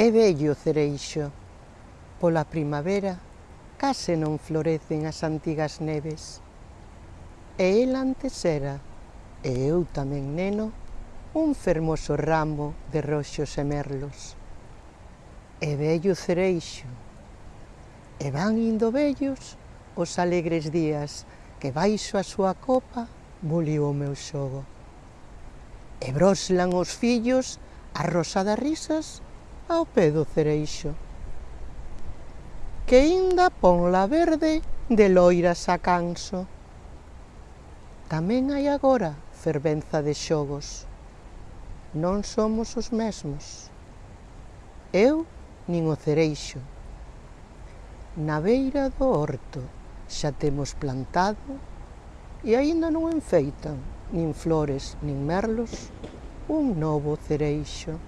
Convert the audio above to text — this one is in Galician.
É vello o cereixo, pola primavera case non florecen as antigas neves. E el antes era, e eu tamén neno, un fermoso ramo de roxos e merlos. E vello cereixo, e van indo vellos os alegres días que baixo a súa copa boliu o meu xogo. E broslan os fillos a rosa das risas ao pé do cereixo. Que inda pon la verde de loiras a canso. Tamén hai agora fervenza de xogos. Non somos os mesmos. Eu nin o cereixo. Na beira do horto xa temos plantado e aínda non enfeitan nin flores nin merlos un novo cereixo.